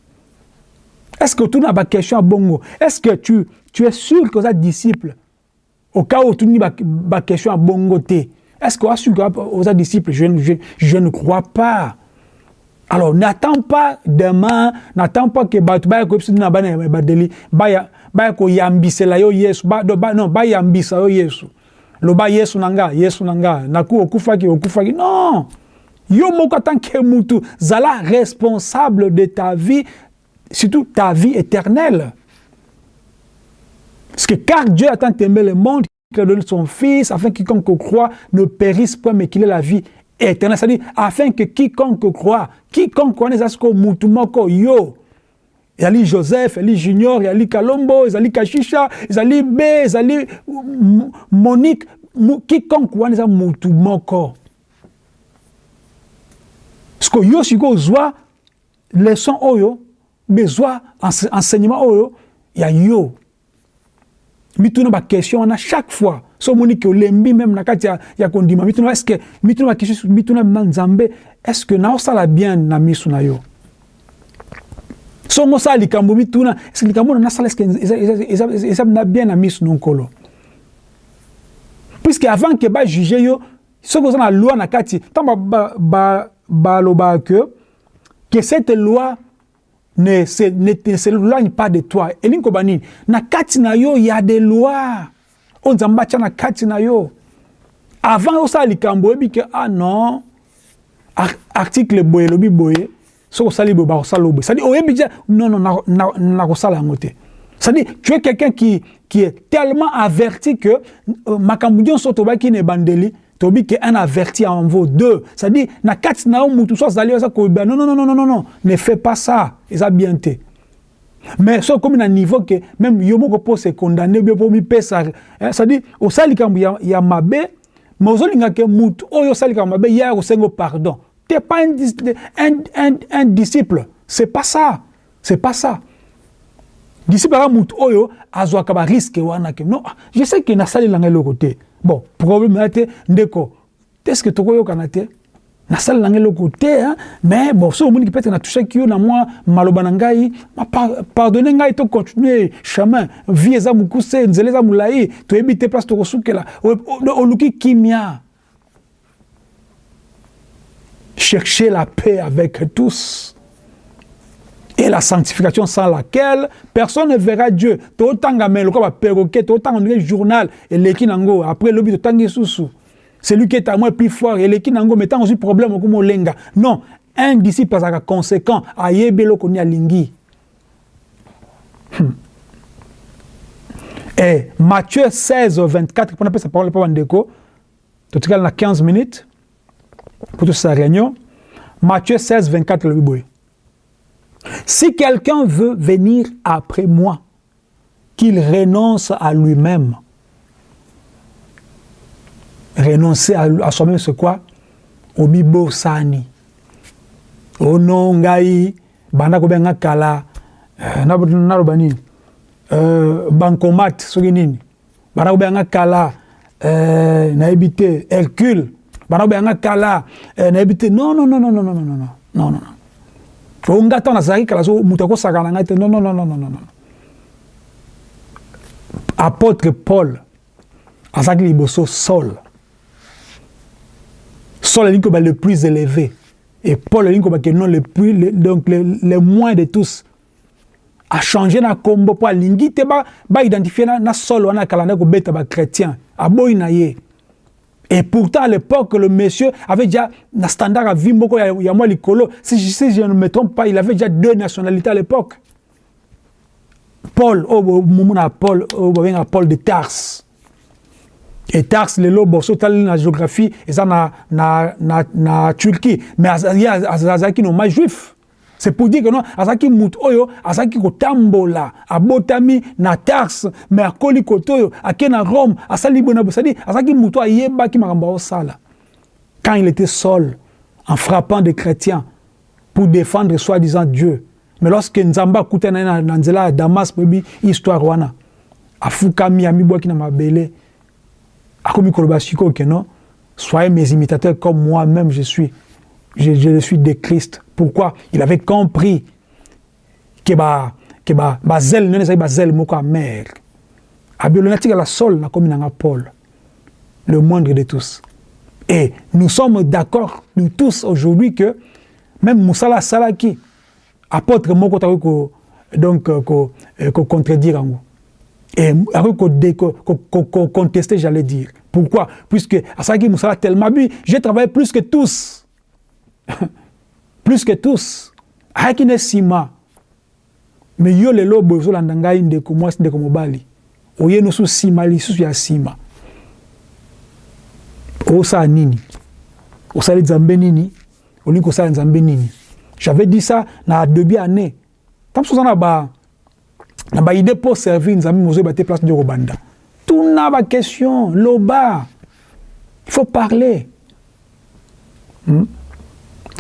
Est-ce que tu n'as pas question à bongo? Est-ce que tu, tu es sûr que tu disciple? Au cas où tu n'as pas question à bongo est-ce que tu es sûr que tu disciple? Je, je, je ne crois pas. Alors n'attends pas demain n'attends pas que bato baya koyebisa na bana badeli baya baya koyambisela yo yesu ba, ba, non bayambisa yo yesu. Loba yesu na nga yesu na nga naku okufaki okufaki non. Yo moko atanke mutu zala responsable de ta vie surtout ta vie éternelle. Parce que car Dieu a tant aimé le monde qu'il a donné son fils afin que quiconque croit ne périsse point mais qu'il ait la vie éternelle. C'est-à-dire afin que quiconque croit quiconque que mutu moko yo. Ezali joseph ezali junior ezali kalombo ezali kashisha ezali b ezali monique. Quiconque wana eza mutu moko parceke yo sikoyo ozwa leçon oyo bezwa enseignement oyo ya yo. Mituna baquestion wana chaque fois so omoni ke olembi meme na kati ya, ya kondima mituna estce mituna baquestion mituna na nzambe estce que naosala bien na miso na yo? Songo osala likambo mituna eske likambo wana nasala eske eza na bien na no nkolo puisque avant ke bajuge yo soki oza na loi na kati ntango balobaka ke que cette loi ne se, ne, ne s'éloigne pas de toi. Elingi koba nini? Na kati na yo ya de loi oyo nzambe atya na kati na yo. Avant osala likambo oyebi ke ah non article boye elobi boye soki osali boye bakosala boye cestadire oyebi dia non non nakosala yango te. C'est-à-dire tu es quelqu'un qui, qui est tellement averti que euh, makambo nyonso tobaki na ebandeli tobi ke un averti en vaut deux. C'est-à-dire na kati na mutu so azali aza koyeba non non non non non non ne fais pas ça. Eza bien te mais so okomi na niveau ke même yo moko mpo se condamné bio mpo mipesa c'est-à-dire osala likambo ya, ya mabe mais ozolinga ke mutu oyo osala likambo mabe ye akosenga pardon. T'es pas un, un, un, un disciple. C'est pas ça. C'est pas ça. Disciple aka mutu oyo azwaka bariske wana ke non je sais ke nasalelanga eloko te bon problème ya te ndeko. Que tokoyokana te nasalelanga eloko te mais bon soki omoniki peut-être natouchaki yo na mwa maloba na ngai pardonne ngai tocontinue chemin vie eza mokuse nzela eza molai toyebi te place tokosukela. Oluki kimia. Chercher la paix avec tous et la sanctification sans laquelle personne ne verra Dieu. Totanga mais perroquet, le journal et après le but de Celui qui est à moi plus fort et l'équipe nango mettant aussi problème comme lenga. Non, un disciple que conséquent ayebelo koni alingi. Et Matthieu 16 24 pour sa parole pour Ndeko. Tout à 15 minutes pour toute sa réunion. Matthieu 16 24 le biboy. Si quelqu'un veut venir après moi, qu'il renonce à lui-même. Renoncer à, à soi-même, c'est quoi? Obibo sani. Ono ngai, banda ko benga kala, naloba nini? Bancomat soki nini? Banda ko benga kala nayebi te hercule. Banda ko benga kala nayebi te. Non non non non non non non non non o nga ntango nazalaki kala so moto akosaka na ngai te. Non non non non non non apôtre paul azalaki liboso saul. Sol elingi koba le plus élevé. Et paul elingi koba ke non le plus le, donc le, le moins de tous. Achange na nkombo mpo alingi te baidentifie ba na, na solo wana kala nde kobeta bachrétien aboyi na ye et pourtant à l'époque le monsieur avait déjà na standard à vie moko ya, ya mwa likolo si, si je ne me trompe pas il avait déjà deux nationalités à l'époque paul oyo oh, momona paul babengaka paul de tars et tars lelo boso otali na géographie eza na, na, na, na turquie mais azalaki noma juif c'est pour dire que non azalaki motu oyo azalaki kotambola abotami na tars mais akoli kote oyo ake na rome asali boye na boye cestadire azalaki motu ayebaki makambo aosala quand il était seul en frappant des chrétiens pour défendre soi-disant dieu. Mais lorsque nzambe akutana na, na nzela damas boyebi histoire wana afukami amibwaki na mabele akomi koloba sikoyo ke non soyez mes imitateurs comme moi-même je suis je, suis de Christ pourquoi? Il avait compris que ba que ba bazel nene ezali bazel moko amer abelo natikala sol nakomi nanga paul le moindre de tous. Et nous sommes d'accord nous tous aujourd'hui que même mosala asalaki apôtre moko takoki ko donc ko, ko contredire yango et akoki contester j'allais dire. Pourquoi? Puisque asalaki mosala tellement bi j'ai travaillé plus que tous plus que tous ayaki na nsima me yo lelo boye ozolanda ngai ndeko mwasi ndeko mobali. Oye nosu nsima lisusu ya nsima osala nini? Osali nzambe nini? Olingi kosala nzambe nini? J'avais dit ça na début année tant soza na ba na baide mpo servir nzambe mozoyeba te place nde kobanda tuna baquestion loba. Il faut parler. Hmm?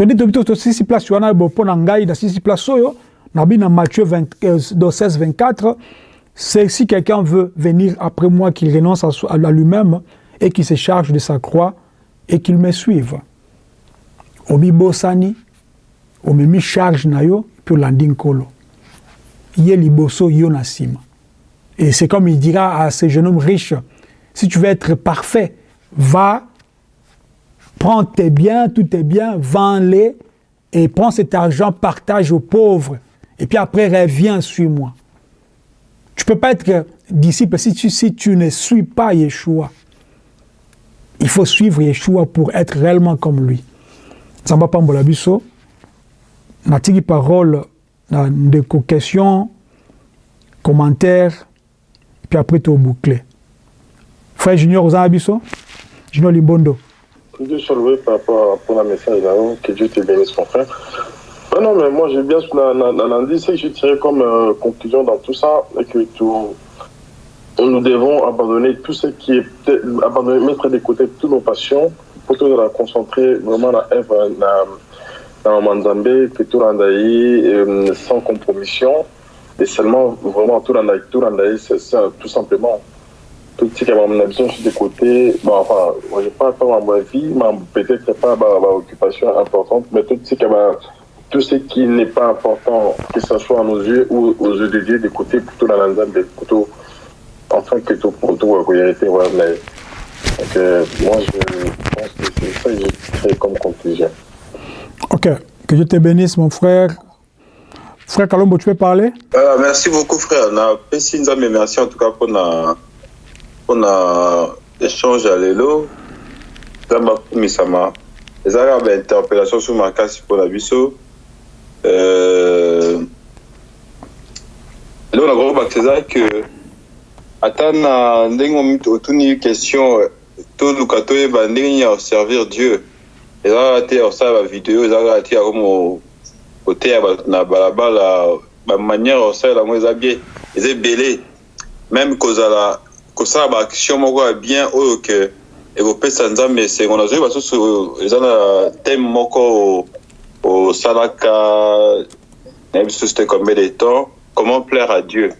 Tondi tobi tosisi place wana mpo na ngai nasisi place oyo nabi na matthieu 16 24 c'est si quelqu'un veut venir après moi qu'il renonce à, à lui-même et qu'il se charge de sa croix et qu'il me suive. Omibosani omemi charge na yo mpe olandi nkolo. Ye liboso yo na nsima et c'est comme il dira à ce jeune homme riche si tu veux être parfait va prends tes biens, tous tes biens, vends-les et prends cet argent, partage aux pauvres. Et puis après, reviens, suis-moi. Tu ne peux pas être disciple si tu, si tu ne suis pas Yeshua. Il faut suivre Yeshua pour être réellement comme lui. Zamba Pambola Bisso, natiki parole de questions, commentaires, puis après tu boucler. Frère Junior Ozabiso, Junior Limbondo. Dieu soit loué par rapport à la message là-haut. Que Dieu te bénisse, mon frère. Ah non, mais moi, j'ai bien dit, c'est que je tirais comme euh, conclusion dans tout ça, et que tout, nous devons abandonner tout ce qui est, abandonner, mettre de côté toutes nos passions, pour tout la concentrer vraiment œuvre dans Manzambé, que tout euh, sans compromission, et seulement vraiment tout rendaï, tout ça, tout simplement tout ce qui est mon ambition sur des côtés, bon, enfin, je pas pas ma vie, peut-être pas ma, ma, occupation importante, mais tout ce qui tout ce qui n'est pas important, que ce soit à nos yeux ou aux yeux de Dieu, des côtés plutôt dans l'ensemble des plutôt, enfin, que tout pour tout, en réalité, ouais, mais, donc, euh, moi, je pense que c'est ça que j'ai créé comme conclusion. Ok, que Dieu te bénisse, mon frère. Frère Kalombo, tu peux parler? Euh, Merci beaucoup, frère. Merci en tout cas pour na, mpona échange ya lelo eza bakumisama eza kaka bainterpellation so makasi mpona biso. Eloko na kokobakisa eza ke ata na ndenge otuni question toluka toyeba ndenge nini ya oservir dieu. Eza kaka te ya kosala bavideo eza kaka te ya koteya bato na balabala. Bamanière ya kosalela yango eza bien eza ebele. Même kozala kosala baaction moko ya bien oyo ke ekopesa nzambe. Esengo nazoyi basusu eza na teme moko osalaka nayebi susu te combien de temps. Comment plaire à dieu?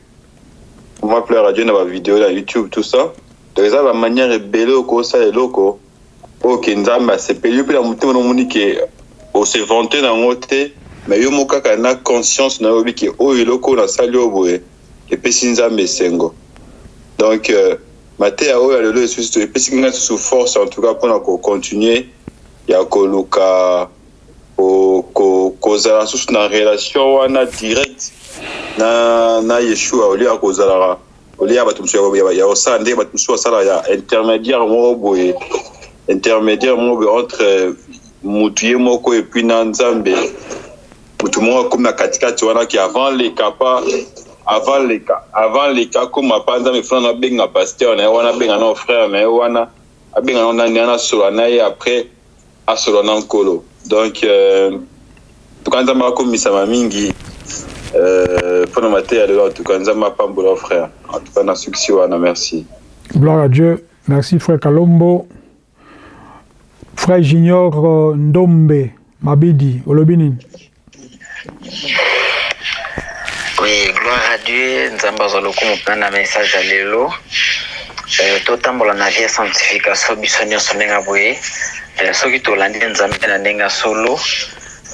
Comment plaire à dieu na bavideo na youtube tout ça? Donc eza bamanière ebele okosala eloko oyo ke nzambe asepeli. Yo mpe na motema nomoni ke ose vante nango te mais yo moko kaka na conscience na yo oyebi ke oyo eloko oyo nasali oyo boye epesi nzambe esengo donc euh, mateya oyo ya lelo esusu epesi ngai susu force en tout cas mpona kocontinue ya koluka kozala susu na relation wana direct na, na yeshua. Olie ya kozalaka olie ya bato mosusu ya kosala ndenge bato mosusu basala ya intermédiaire moko boye intermédiaire moko boye entre mutu ye moko epuis na nzambe. Mutu moko akomi na katikati wana ki avant leka pa avant leka avant leka akóma pa nzambe fana abenga paster na ye wana abenga na frère na ye wana abenga na nani ana asola na ye après asola na nkolo donc euh, tuka nzambe akomisama mingi mpona euh, mateya lelo tuka nzambe frère. Na succès wana merci. Gloire à dieu. Merci frère kalombo. Frère junior euh, ndombe mabidi oui gloire à dieu nzambe azwa lokumu mpena na message ya lelo. Totambola na vie ya sanctification biso nyonso ndenge boye. Soki tolandi nzambe na ndenge ya solo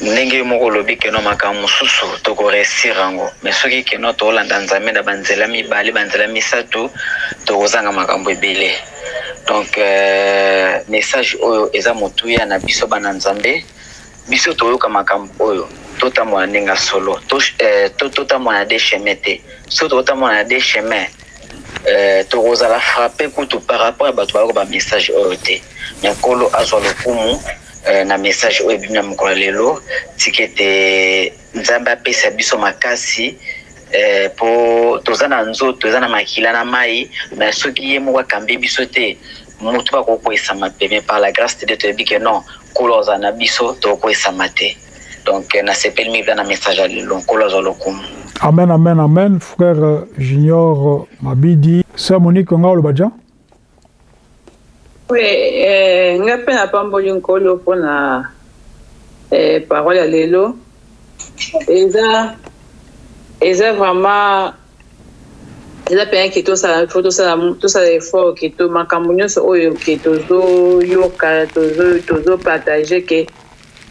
ndenge moko olobi keno makambo mosusu tokoresir yango. Me soki keno toolanda nzambe na banzela mibale banzela misato tokozanga makambo ebele. Donc euh, message oyo eza motuya na biso bana nzambe biso toyoka makambo oyo totambola ndenge solo. Totambola na de chemin te. Soki tokotambola na de chemin euh, tokozala frappe kutu par rapport ya bato bayoko bamessage oyo te. Me nkolo azwa lokumu na message oyo ebimi na mokolo lelo tika ete nzambe apesa biso makasi mpo toza na nzoto eza na makila na mai me soki ye moko akambi biso te motu bakokwesama pe me par la grâce de dieu toyebi ke non nkolo azala na biso tokokwesama te donc nasepeli mingi na message ya lelo nkolo azwa lokumu amen amen amen frère junior mabidi. Sœur monique nga oloba dia Oui, eh, nga mpe napamboli nkolo mpona eh, parole ya lelo. Eza eza vraiment eza mpenza ke tosala fo tosala effort ke to makambo nyonso oyo ke tozoyoka tozopartage ke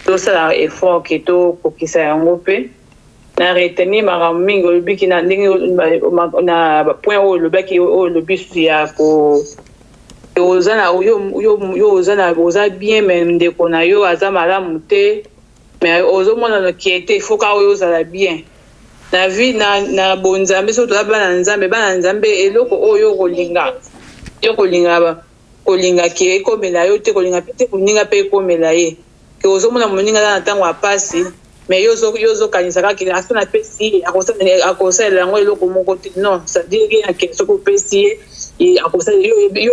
tosala effort ke tokokisa yango mpe. Na retenir makambo mingi olobiki na ndenge na point oyo olobaki oyo olobi susu ya ko oza na yo oza na oza bien me ndeko na yo aza malamu te. Me ozomona kie te foka oyo ozala bien. Na vi na, na bonzambe soki toza bana nzambe bana nzambe eloko oyo kolinga yo kolinga kolinga ke ekomela yo te kolinga te moninga mpe ekomela ye ke ozomona moninga aza na ntango ya pasi me yo ozokanisa kaka aso napesi ye akosalela yango eloko moko te. Non sadire yake soki opesi ye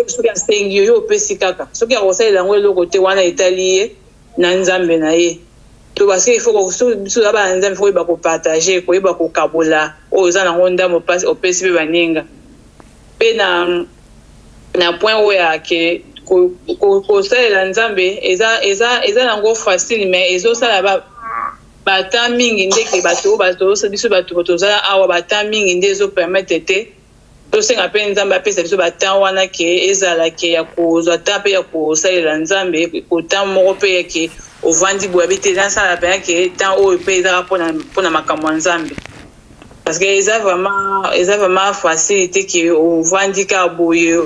soki asengi yo yo opesi kaka. Soki akosalela yango eloko te wana etali ye na nzambe na ye. To parce que biso za bana nzambe fo koyeba kopartage koyeba kokabola. Oyo oza nango ndambo opesi mpe baninga. Mpe na na point oyo yake kosalela nzambe eza eza eza nango facile mais ezosala bata mingi ndeke bato oyo biso bato toza awa bata mingi nde ezopermettre te. Tosenga mpe nzambe apesa biso batan wana ke ezala ke ya kozwa ta mpe ya kosalela nzambe kotan moko mpe yake ovandi boye abi te nasala mpenza ke tan oyo mpe ezaka mpona makambo ya nzambe. Parce que eza vraiment eza vraiment facile te ke ovandi kaka boye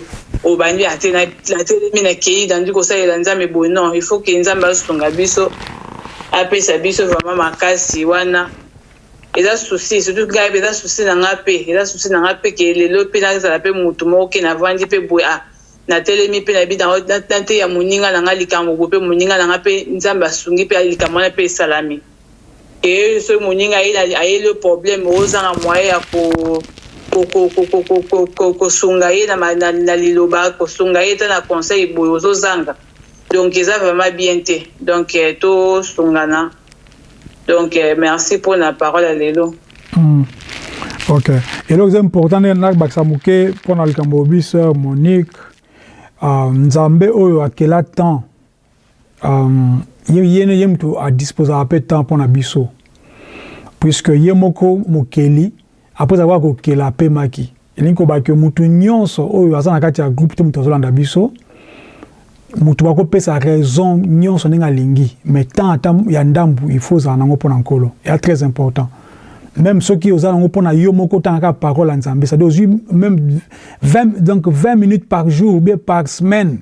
obandi ate natelemi nakei dandi kosalela nzambe boye. Non il faut ke nzambe asunga biso apesa biso vraiment makasi wana. Eza susi surtout ngai mpe eza susi na nga mpe eza susi na nga mpe ke lelo mpe nazala mpe motu moko ke navandi mpe boye a natelemi mpe nayebi nate ya moninga na nga likambo boye mpe moninga na nga mpe nzambe asungi mpe likambo wana mpe esalami. Ke soki moninga ayeli problème ozanga moye ya kosunga ye na liloba kosunga ye ta na conseil boye ozozanga donc eza vraiment bien te. Donc tosungana donc merci mpona parole ya lelo. Mm. ok. Eloko eza important ndenge nabakisa moke mpona likambo obi sœur monique. Uh, nzambe oyo akela temps. Um, ye, moto adisposaka mpe temps mpona biso. Puisque ye moko mokeli apres avoir kokela apemaki elingi kobaki motu nyonso oyo aza na kati ya groupe te moto azolanda biso. Moto bakopesa raison nyonso ndenge alingi mais temps ata ya ndambu il faut ozala nango mpona nkolo. Ea très important. Même soki oza nango mpona yo moko otangaka parole ya nzambe c'est-à-dire ozwi même 20, donc 20 minutes par jour ou bien par semaine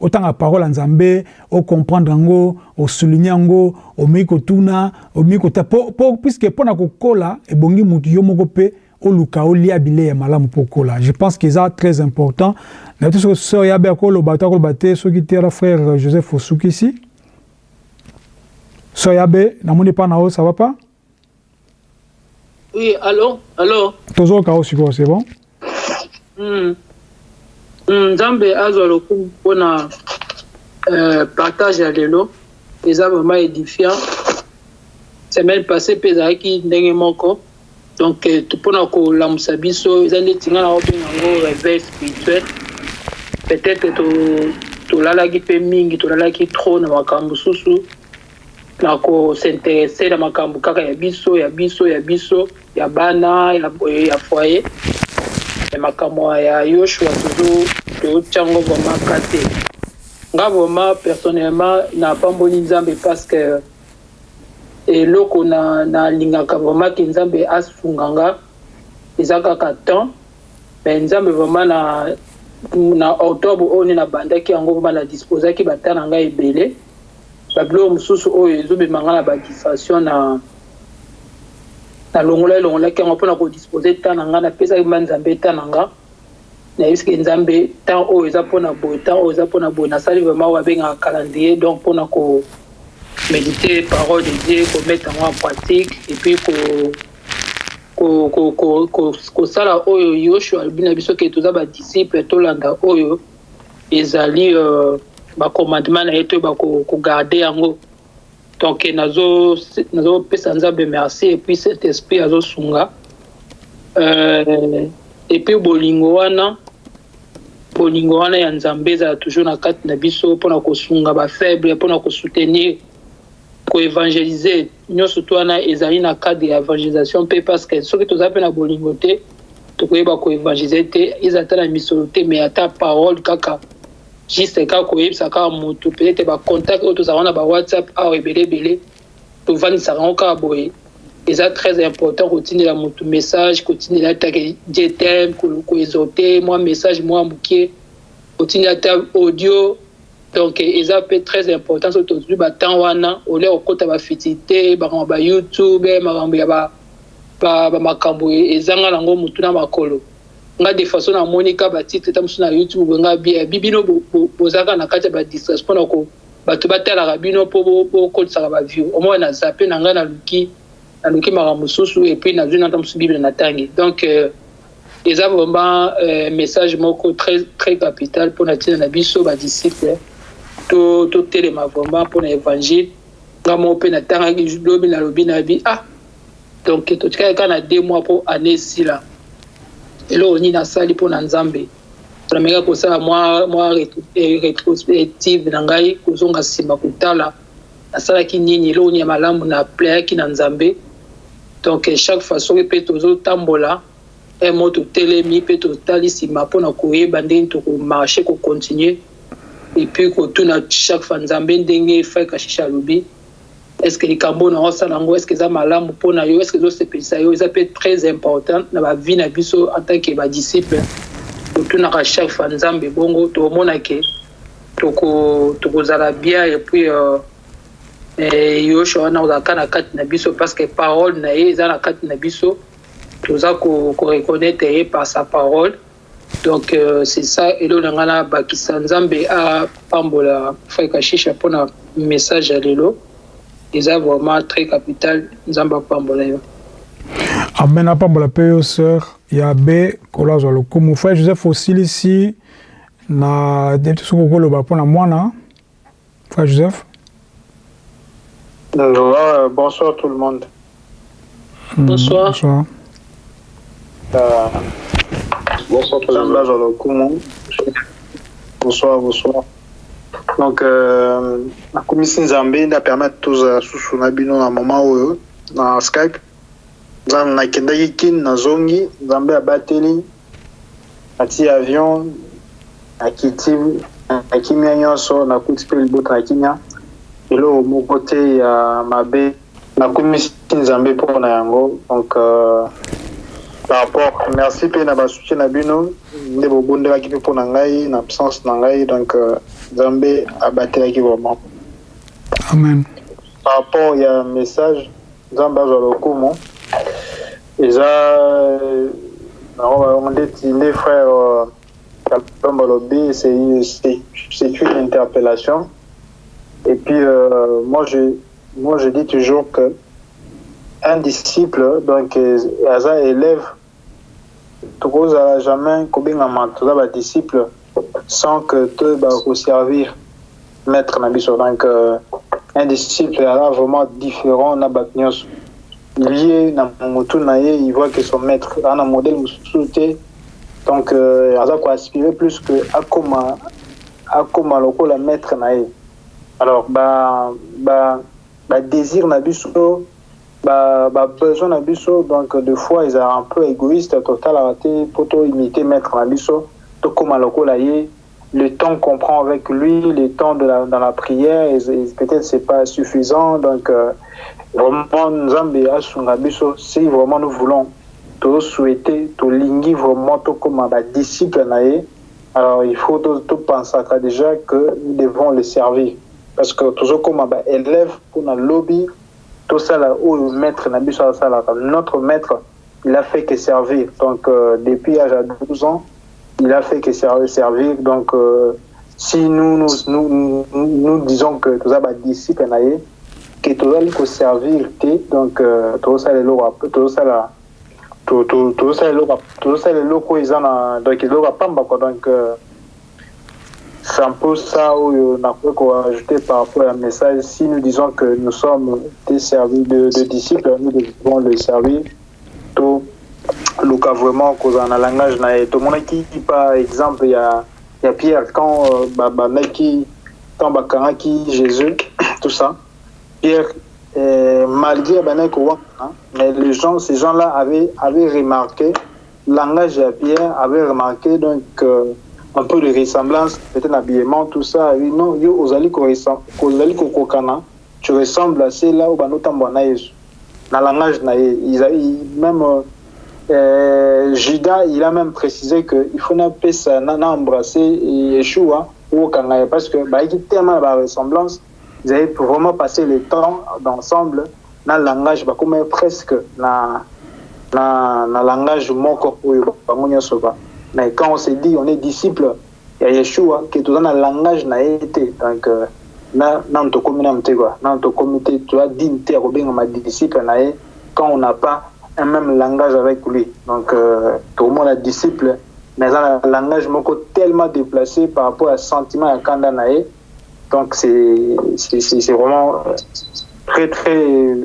otanga parole ya nzambe ocomprendre yango osouligne yango omei kotuna omei kota puiske mpo na kokola ebongi motu yo mpe oluka olia bilei ya malamu mpo okola je pense que eza très important. Na biso soki sœur yabe akoloba to akoloba te soki te ala frère joseph osukisi sœur yabe na o ça va pas? Oui allo allo tozoyoka o sikoyo c'est bon? Mm. Nzambe azwa lokumu mpona euh, partage ya lelo. Eza vraiment édifiant. Semaine passé mpe ezalaki ndenge moko. Donc mpona kolamusa biso. Eza neti ngai na obenga yango réveil spirituel. Peut-être tolalaki mpe mingi tolalaki trop na makambo mosusu na kosinteresse na makambo kaka ya biso ya biso ya biso ya bana ya, foyer makambo ya yoshua tozotyango vraiment ka te nga vraiment personnellement napamboli nzambe parce que eloko nalingaka vraiment ke nzambe asunga nga eza kaka temps mais nzambe vraiment na, na octobre oyo nde nabandaki yango vraiment na disposaki bata na ngai ebele babiloko mosusu oyo ezobema nga na badistraction na nalongola elongolaki yango mpona kodispose temps na ngai napesaki mba nzambe temps na nga. Nayebiske nzambe temps oyo eza mpona boye temps oyo eza mpona boye nasali vraiment oyo abengaka calendrier donc mpona ko méditer parole de dieu komettre yango en pratique et puis kosala oyo yoshua alobi na biso ke toza badisciple tolanda oyo ezali bacommandement na ye to bakogarde yango donc nazopesa nzambe merci et puis cet esprit azosunga et puis bolingo wana bolingo wana ya nzambe ezala toujours na kati na biso mpona kosunga bafaible mpona kosoutenir koevangelize. Nyonso to wana ezali na cadre ya evangelisation mpe parce que soki toza mpe na bolingo te tokoyeba koevangelize te eza ata na misolo te mais ata parole kaka juste kaka koyebisa kaka motu peut-être bacontact oyo tozala na bawhatsapp awa ebele ebele. Tovandisaka yango kaka boye. Eza très important kotindela motu message kotindela atake dietem koexote mwa message mwa mokie kotindela ata audio. Donc eza mpe très important soki tozwi batemps wana olia kokota bafitilité makambo ba youtube makambo ya bamakambo ezanga nango motu na makolo nga de façon namoni ka batitre ta mosusu na youtube bwenga bia bibino bozalaka na kati ya badistraction mpona bato batalaka bino mpo bokotisaka baview omoi na zape na ngai naluki naluki makambo mosusu epuis nazwi nata mosusu bible natangi donc eza vraiment message moko très, très capital mpona ntina na biso badisciple totelema vraiment mpona évangile. Nga moko mpe natangaki lobi nalobi nabi ah! Donc totikali kaka na deux mois mpo année esila eloko nini nasali mpona nzambe? Nameka kosala mwa mwa rétrospective na ngai kozonga nsima kotala. Nasalaki nini? Eloko nini ya malamu na playaki na nzambe? Donc chaque fois soki mpe tozotambola mo totelemi mpe totali nsima mpona koyeba ndenge tokomarche kocontinue epuis kotuna chaque fois nzambe ndenge frère shisha alobi estce likambo oyo naosala yango estce eza malamu mpona yo estce ezosepelisa yo eza mpe très important na bavie na biso en tant que badisciple totunaka chaque fois nzambe bongo tomonake tokozala bien epuis yoshua wana ozalaka na kati na biso parce que parole na ye eza na kati na biso toza koreconnaitre ye par sa parole. Donc euh, c'est ça. Eloko na ngai nabakisa nzambe apambola frère kashisha mpona message ya lelo eza vraiment très capital nzambe apambola yo amen apambola mpe yo sœur ya be kolo azwa lokumu frère joseph osilisi na soki okoloba mpona mwana frère joseph Euh, bonsoir tout le monde. Bonsoir. bonsoir. Euh, Bonsoir, président. Blaise Olokumu. Bonsoir, bonsoir. Donc, euh, nakomisi nzambe nde apermettre tozala susu na bino na moma oyo na skype. Nzambe nakendaki kini nazongi nzambe abateli natie avion nakiti nakimia nyonso nakuti mpe libota na kimia. Eloko moko te ya mabe nakomisi nzambe mpona yango. Donc euh, par rapport merci mpe na basoutien na bino. Nde bobondelaki mpe mpona ngai na absence na ngai. Donc euh, nzambe abatelaki vraiment. Amen. Par rapport ya message nzambe azwa lokumu. Eza nango ndeti nde frère kalomba lobi c'est une interpellation. Et puis euh, moi je moi je dis toujours que un disciple donc aza élève tokozala jamais kobengama toza badisciple sans que toyeba koservir maître na biso donc euh, un disciple aza vraiment différent na bato nyonso lié na motu il voit que son maître aza na modèle mosusu te donc euh, aza koaspire plus que akoma akoma lokola maître na ye alors ba ba ba désir na biso ba ba besoin na biso donc de fois ils un peu égoïste totalaka te po to imiter maître na tokóma lokola ye le temps qu'on prend avec lui le temps de la, dans la prière peut-être c'est pas suffisant donc euh, vraiment nzambe asunga biso si vraiment nous voulons tosouhaiter tolingi vraiment tokóma badisciple na ye alors il faut topensaka déjà que nous devons le servir. Parce que tozokóma baélève mpona lobi tosala oyo maître na biso asalaka notre maître il a fait que servir. Donc euh, depuis l'âge à 12 ans il a fait que servir. Donc euh, si nous nous, nous, nous, disons que toza badisciple na ye ke tozali koservir te donc euh, tozosala eloko tozosala tozosala eloko oyo eza na donc eloko apamba quoi. Donc euh, c'est un peu ça oyo nakoki koajouter par rapport à message. Si nous disons que nous sommes des servis de, de disciples nous devons le servir to luka vraiment kozala na langage na ye tomonaki par exemple ya ya pierre quand euh, babandaki quand bakangaki jésus tout ça pierre euh, malgré abandaki kowana mais les gens ces gens là avaient, avaient remarqué langage ya pierre avait remarqué donc euh, un peu de ressemblance, peut-être l'habillement, tout ça. Oui, non, yo, ozali kozali kokokana, tu ressembles à ceux-là où banotambo na Yesu. Le langage na a même euh, Judas, il a même précisé que il faut n'appeler ça, n'embrasser Yeshua ou Kangaye parce que bah, il y a tellement de ressemblance, ils avaient vraiment passé le temps d'ensemble dans le langage, bah, presque na na na langage moko oyo mais quand on se dit on est disciple ya yeshua ke toza na langage na ye te donc nano tokomi nano te kua nano tokomi te toza dine te ya kobengama disciple na ye quand on n'a pas un même langage avec lui. Donc euh, tokomona disciple mais na langage tellement déplacé par rapport à sentiment ya kanda na ye donc c'est vraiment très très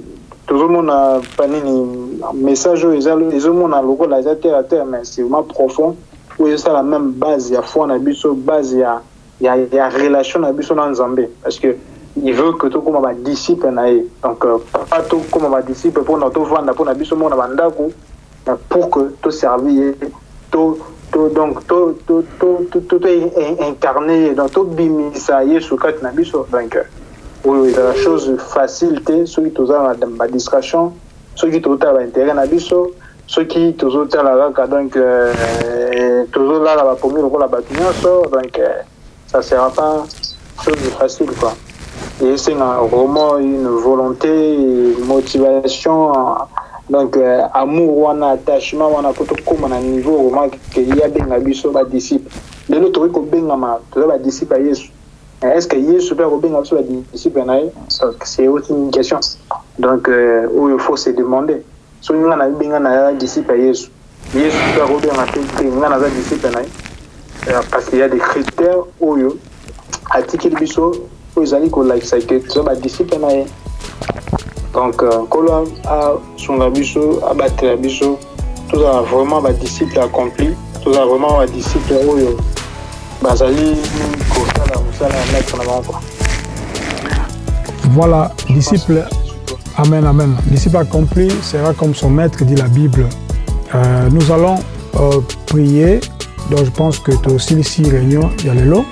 tozomona panini message oyo ezomona lokola eza terre à terre mais c'est vraiment profond. Oyo ezosala même base ya foi na biso base ya, ya, ya relation biso na nzambe parce que il veut que tokóma badisciple na ye. Donc euh, pas tokóma badisciple mpona tovanda mpona biso moko na bandako pour que toservi ye donc to, to, to, to, to, to incarne ye donc tobimisa yesu kati na biso donc oyo ezala chose facile te soki toza na badistraction soki tozotala baintérêt na biso soki tozotala kaka donc tozolala bapomi lokola bato nyonso donc ça sera pas chose facile quoi et esenga vraiment une volonté une motivation donc amour wana attachement wana tokóma na niveau vraiment ke ye abenga biso badisciple lelo tokoki kobengama toza badisciple ya yesu est-ce que yesu mpe akobenga biso badisciple na ye c'est aussi une question. Donc oyo faut se demander. Soki nga na bibenga na disciple ya yesu yesu te te nga naza disciple ye parce qu'il y a des critères oyo atikeli biso oyo ezali kolakisa ke toza badisciple na ye donc nkolo asunga biso abatela biso tozala vraiment badisciple accompli tozala vraiment badisciple oyo bazali kosala mosala ya maître na bango voilà disciple Amen, amen. Disciple accompli sera comme son maître, dit la Bible. Euh, nous allons euh, prier. Donc, je pense que tu aussi ici réunion, il y a les lots.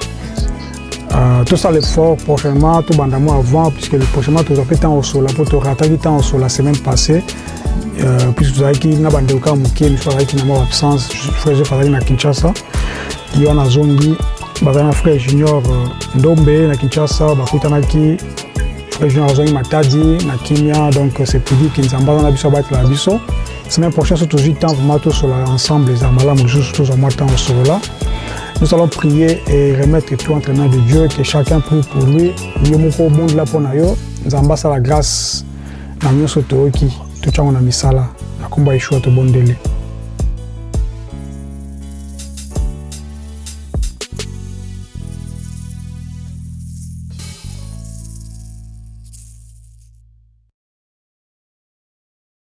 Euh, tout ça, l'effort prochainement, tout bandamment avant, puisque le prochainement, as fait temps au sol, pour te rattaquer temps au sol la semaine passée. Euh, puisque tu as dit que tu as fait une absence, je faisais à Kinshasa. Il y a na frère junior ndombe na bakutanaki frère junior matadi na kimia donc c'est pour dire ke nzambe aza na biso abatela biso semaine prochaine so tozwi temps vraiment tosolola ensemble eza malamu lisusu tozwa mwa temps osolola nous allons prier et remettre tout entre les de Dieu, que chacun prie pour lui. Dieu moko bondela mpo na yo nzambe asala grâce. Misala